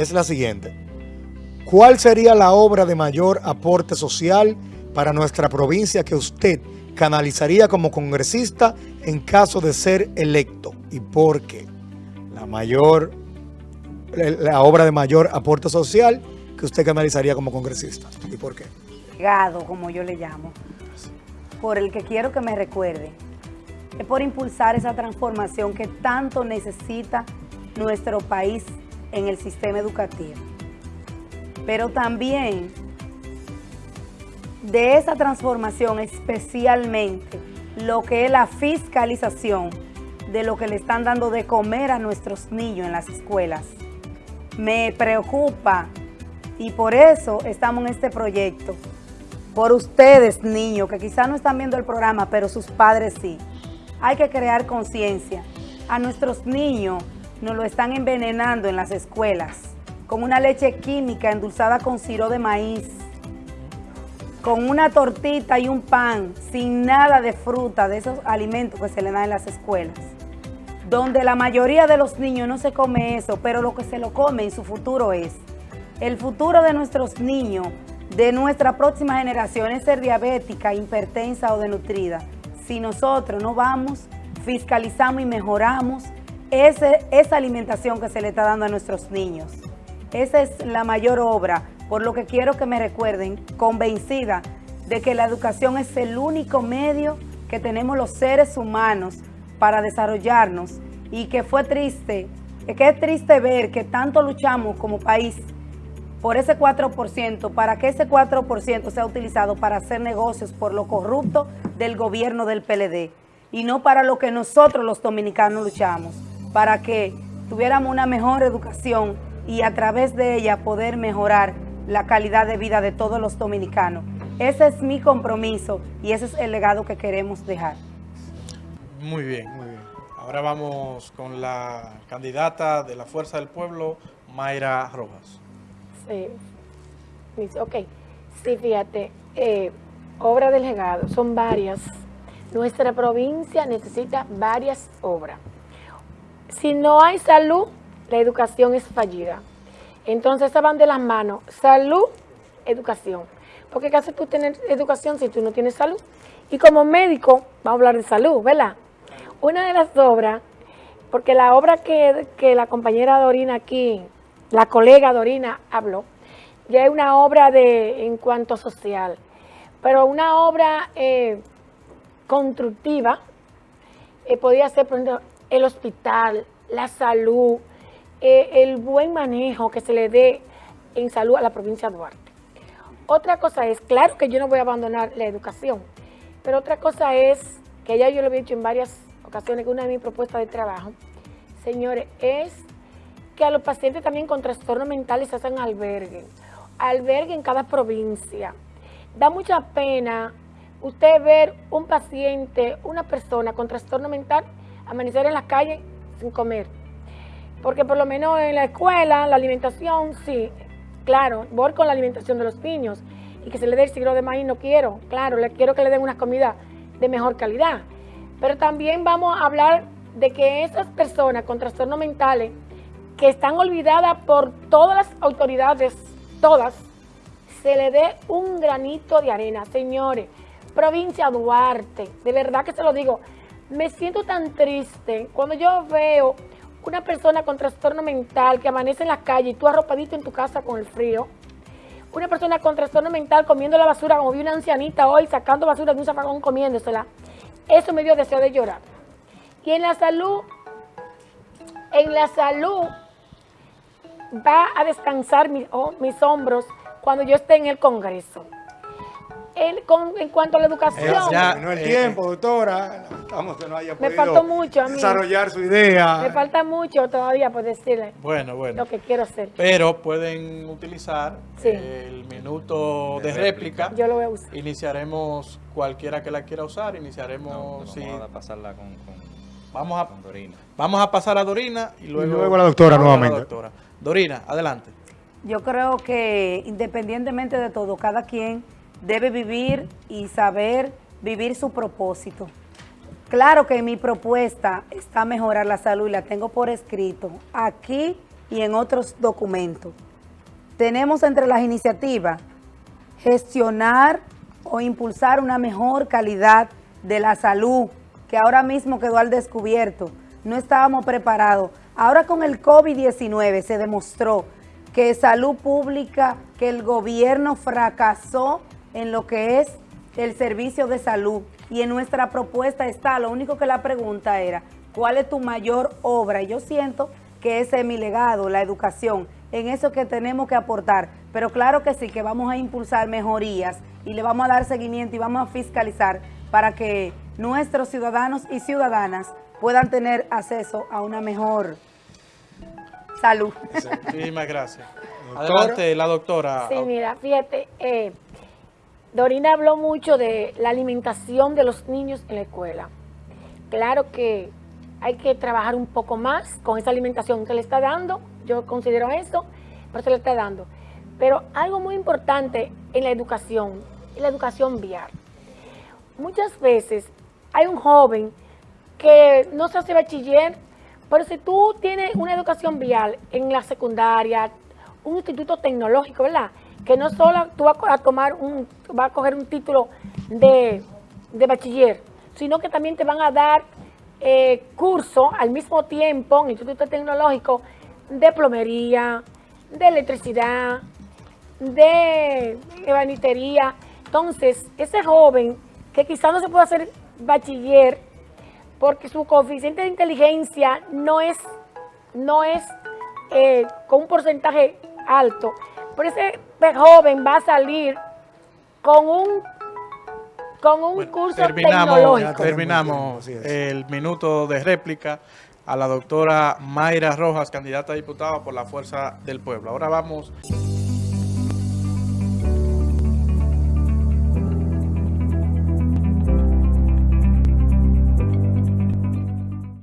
es la siguiente. ¿Cuál sería la obra de mayor aporte social para nuestra provincia que usted canalizaría como congresista en caso de ser electo? ¿Y por qué? La mayor, la obra de mayor aporte social que usted canalizaría como congresista. ¿Y por qué? Legado, como yo le llamo, por el que quiero que me recuerde, es por impulsar esa transformación que tanto necesita nuestro país en el sistema educativo. Pero también de esa transformación especialmente lo que es la fiscalización de lo que le están dando de comer a nuestros niños en las escuelas. Me preocupa y por eso estamos en este proyecto. Por ustedes, niños, que quizás no están viendo el programa, pero sus padres sí. Hay que crear conciencia. A nuestros niños nos lo están envenenando en las escuelas con una leche química endulzada con siro de maíz, con una tortita y un pan, sin nada de fruta, de esos alimentos que se le dan en las escuelas, donde la mayoría de los niños no se come eso, pero lo que se lo come en su futuro es, el futuro de nuestros niños, de nuestra próxima generación es ser diabética, hipertensa o denutrida. Si nosotros no vamos, fiscalizamos y mejoramos esa alimentación que se le está dando a nuestros niños. Esa es la mayor obra, por lo que quiero que me recuerden, convencida de que la educación es el único medio que tenemos los seres humanos para desarrollarnos y que fue triste, que es triste ver que tanto luchamos como país por ese 4%, para que ese 4% sea utilizado para hacer negocios por lo corrupto del gobierno del PLD y no para lo que nosotros los dominicanos luchamos para que tuviéramos una mejor educación y a través de ella poder mejorar la calidad de vida de todos los dominicanos. Ese es mi compromiso y ese es el legado que queremos dejar. Muy bien, muy bien. Ahora vamos con la candidata de la Fuerza del Pueblo, Mayra Rojas. Sí, ok. Sí, fíjate, eh, obra del legado, son varias. Nuestra provincia necesita varias obras. Si no hay salud, la educación es fallida. Entonces, se van de las manos. Salud, educación. Porque ¿qué hace tú tener educación si tú no tienes salud? Y como médico, vamos a hablar de salud, ¿verdad? Una de las obras, porque la obra que, la compañera Dorina aquí, la colega Dorina habló, ya es una obra de en cuanto social, pero una obra eh, constructiva, eh, podría ser, por ejemplo, el hospital, la salud, eh, el buen manejo que se le dé en salud a la provincia de Duarte. Otra cosa es, claro que yo no voy a abandonar la educación, pero otra cosa es, que ya yo lo he dicho en varias ocasiones, que una de mis propuestas de trabajo, señores, es que a los pacientes también con trastornos mentales se hacen albergue, albergue en cada provincia. Da mucha pena usted ver un paciente, una persona con trastorno mental amanecer en la calle sin comer. Porque por lo menos en la escuela, la alimentación, sí, claro, voy con la alimentación de los niños y que se le dé el siglo de maíz, no quiero, claro, le quiero que le den una comida de mejor calidad. Pero también vamos a hablar de que esas personas con trastornos mentales que están olvidadas por todas las autoridades, todas, se le dé un granito de arena. Señores, provincia Duarte, de verdad que se lo digo, me siento tan triste cuando yo veo una persona con trastorno mental que amanece en la calle y tú arropadito en tu casa con el frío. Una persona con trastorno mental comiendo la basura, como vi una ancianita hoy sacando basura de un zafagón comiéndosela. Eso me dio deseo de llorar. Y en la salud, en la salud va a descansar oh, mis hombros cuando yo esté en el Congreso en cuanto a la educación. Ya, no el eh, tiempo, doctora. Estamos que no haya me faltó mucho a mí. desarrollar su idea. Me falta mucho todavía por decirle bueno, bueno. lo que quiero hacer. Pero pueden utilizar el minuto de, réplica. Yo lo voy a usar. Iniciaremos cualquiera que la quiera usar. Iniciaremos... Vamos a pasarla con, vamos a, Dorina. Vamos a pasar a Dorina y luego, y luego a la doctora nuevamente. Dorina, adelante. Yo creo que independientemente de todo, cada quien debe vivir y saber vivir su propósito. Claro que mi propuesta está mejorar la salud y la tengo por escrito. Aquí y en otros documentos. Tenemos entre las iniciativas gestionar o impulsar una mejor calidad de la salud, que ahora mismo quedó al descubierto. No estábamos preparados. Ahora con el COVID-19 se demostró que salud pública, que el gobierno fracasó en lo que es el servicio de salud. Y en nuestra propuesta está, lo único que la pregunta era, ¿cuál es tu mayor obra? Y yo siento que ese es mi legado, la educación, en eso que tenemos que aportar. Pero claro que sí, que vamos a impulsar mejorías y le vamos a dar seguimiento y vamos a fiscalizar para que nuestros ciudadanos y ciudadanas puedan tener acceso a una mejor salud. Muchísimas gracias. Adelante, la doctora. Sí, mira, fíjate, eh, Dorina habló mucho de la alimentación de los niños en la escuela. Claro que hay que trabajar un poco más con esa alimentación que le está dando, yo considero eso, pero se le está dando. Pero algo muy importante en la educación, en la educación vial. Muchas veces hay un joven que no se hace bachiller, pero si tú tienes una educación vial en la secundaria, un instituto tecnológico, ¿verdad? Que no solo tú vas a tomar un, vas a coger un título de, de bachiller, sino que también te van a dar eh, curso al mismo tiempo en Instituto Tecnológico de plomería, de electricidad, de ebanitería. Entonces, ese joven que quizás no se puede hacer bachiller porque su coeficiente de inteligencia no es, no es eh, con un porcentaje alto, pero ese joven va a salir con un con un curso terminamos, tecnológico. Terminamos el minuto de réplica a la doctora Mayra Rojas, candidata a diputada por la Fuerza del Pueblo. Ahora vamos...